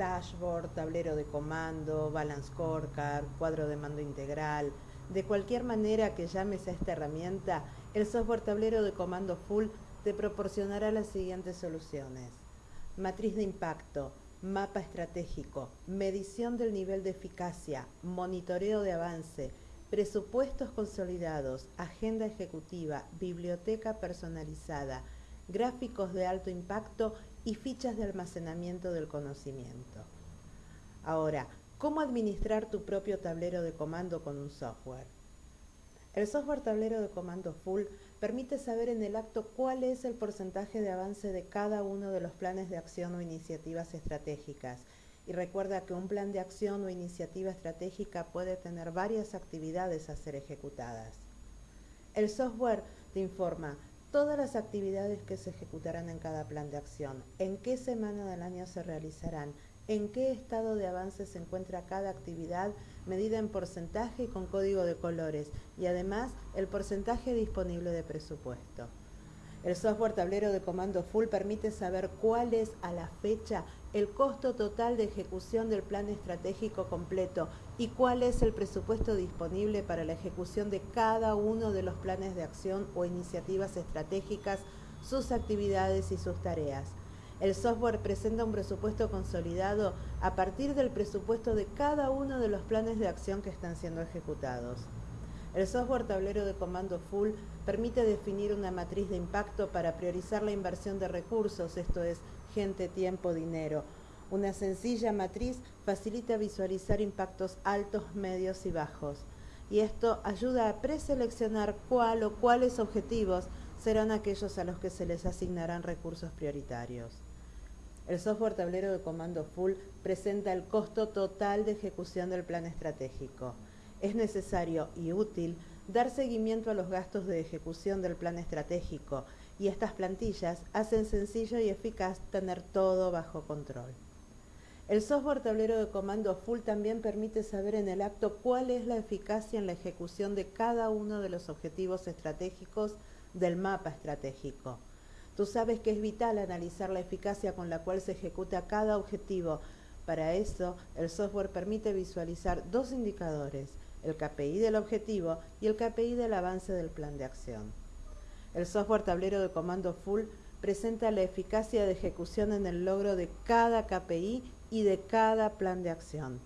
dashboard, tablero de comando, balance scorecard, cuadro de mando integral. De cualquier manera que llames a esta herramienta, el software tablero de comando full te proporcionará las siguientes soluciones. Matriz de impacto, mapa estratégico, medición del nivel de eficacia, monitoreo de avance, presupuestos consolidados, agenda ejecutiva, biblioteca personalizada, gráficos de alto impacto y fichas de almacenamiento del conocimiento. Ahora, ¿cómo administrar tu propio tablero de comando con un software? El software tablero de comando full permite saber en el acto cuál es el porcentaje de avance de cada uno de los planes de acción o iniciativas estratégicas. Y recuerda que un plan de acción o iniciativa estratégica puede tener varias actividades a ser ejecutadas. El software te informa todas las actividades que se ejecutarán en cada plan de acción, en qué semana del año se realizarán, en qué estado de avance se encuentra cada actividad medida en porcentaje y con código de colores y además el porcentaje disponible de presupuesto. El software tablero de comando full permite saber cuál es a la fecha el costo total de ejecución del plan estratégico completo y cuál es el presupuesto disponible para la ejecución de cada uno de los planes de acción o iniciativas estratégicas, sus actividades y sus tareas. El software presenta un presupuesto consolidado a partir del presupuesto de cada uno de los planes de acción que están siendo ejecutados. El software tablero de comando full permite definir una matriz de impacto para priorizar la inversión de recursos, esto es, gente, tiempo, dinero. Una sencilla matriz facilita visualizar impactos altos, medios y bajos. Y esto ayuda a preseleccionar cuál o cuáles objetivos serán aquellos a los que se les asignarán recursos prioritarios. El software tablero de comando full presenta el costo total de ejecución del plan estratégico. Es necesario y útil dar seguimiento a los gastos de ejecución del plan estratégico y estas plantillas hacen sencillo y eficaz tener todo bajo control. El software tablero de comando full también permite saber en el acto cuál es la eficacia en la ejecución de cada uno de los objetivos estratégicos del mapa estratégico. Tú sabes que es vital analizar la eficacia con la cual se ejecuta cada objetivo. Para eso, el software permite visualizar dos indicadores, el KPI del objetivo y el KPI del avance del plan de acción. El software tablero de comando full presenta la eficacia de ejecución en el logro de cada KPI y de cada plan de acción.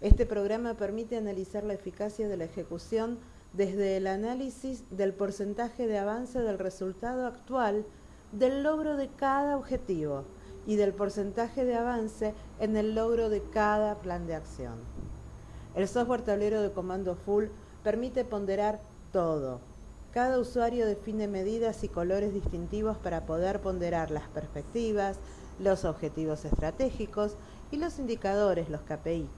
Este programa permite analizar la eficacia de la ejecución desde el análisis del porcentaje de avance del resultado actual del logro de cada objetivo y del porcentaje de avance en el logro de cada plan de acción. El software tablero de comando full permite ponderar todo. Cada usuario define medidas y colores distintivos para poder ponderar las perspectivas, los objetivos estratégicos y los indicadores, los KPI.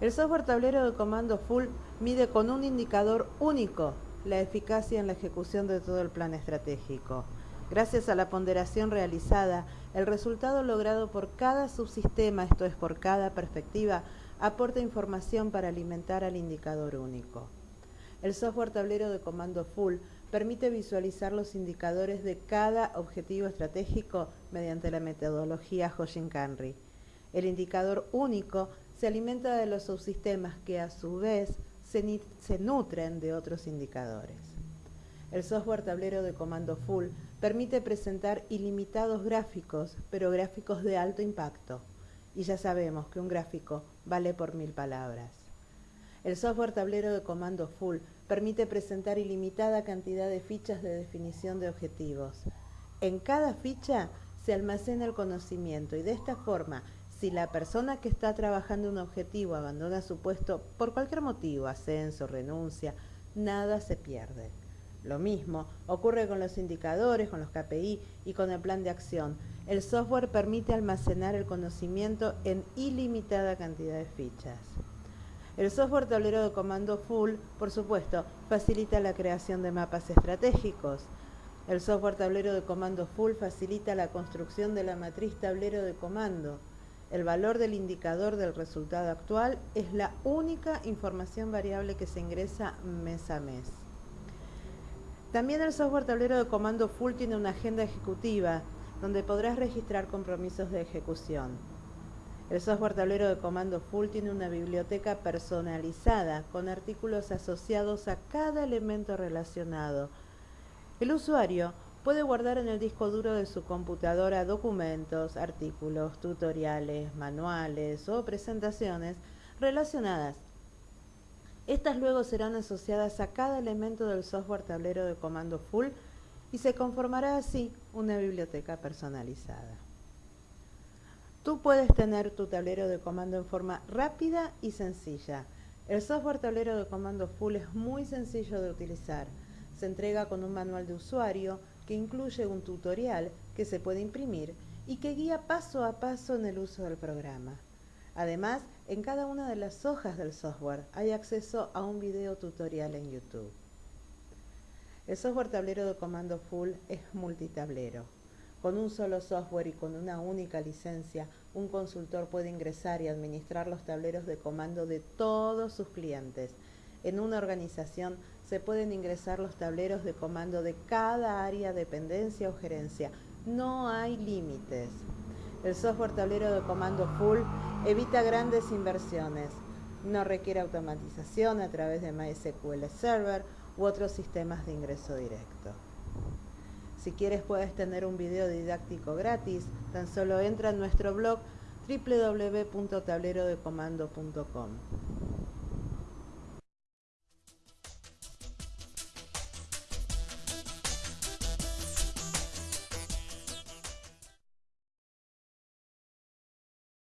El software tablero de comando full mide con un indicador único la eficacia en la ejecución de todo el plan estratégico. Gracias a la ponderación realizada, el resultado logrado por cada subsistema, esto es por cada perspectiva, aporta información para alimentar al indicador único. El software tablero de comando full permite visualizar los indicadores de cada objetivo estratégico mediante la metodología Hoshin-Kanri. El indicador único se alimenta de los subsistemas que a su vez se, se nutren de otros indicadores. El software tablero de comando full permite presentar ilimitados gráficos, pero gráficos de alto impacto. Y ya sabemos que un gráfico vale por mil palabras. El software tablero de comando full permite presentar ilimitada cantidad de fichas de definición de objetivos. En cada ficha se almacena el conocimiento y de esta forma, si la persona que está trabajando un objetivo abandona su puesto por cualquier motivo, ascenso, renuncia, nada se pierde. Lo mismo ocurre con los indicadores, con los KPI y con el plan de acción. El software permite almacenar el conocimiento en ilimitada cantidad de fichas. El software tablero de comando full, por supuesto, facilita la creación de mapas estratégicos. El software tablero de comando full facilita la construcción de la matriz tablero de comando. El valor del indicador del resultado actual es la única información variable que se ingresa mes a mes. También el software tablero de comando full tiene una agenda ejecutiva donde podrás registrar compromisos de ejecución. El software tablero de comando full tiene una biblioteca personalizada con artículos asociados a cada elemento relacionado. El usuario puede guardar en el disco duro de su computadora documentos, artículos, tutoriales, manuales o presentaciones relacionadas. Estas luego serán asociadas a cada elemento del software tablero de comando full y se conformará así una biblioteca personalizada. Tú puedes tener tu tablero de comando en forma rápida y sencilla. El software tablero de comando full es muy sencillo de utilizar. Se entrega con un manual de usuario que incluye un tutorial que se puede imprimir y que guía paso a paso en el uso del programa. Además, en cada una de las hojas del software hay acceso a un video tutorial en YouTube. El software tablero de comando full es multitablero. Con un solo software y con una única licencia, un consultor puede ingresar y administrar los tableros de comando de todos sus clientes. En una organización se pueden ingresar los tableros de comando de cada área, dependencia o gerencia. No hay límites. El software tablero de comando full evita grandes inversiones. No requiere automatización a través de MySQL Server u otros sistemas de ingreso directo. Si quieres puedes tener un video didáctico gratis, tan solo entra en nuestro blog www.tablerodecomando.com.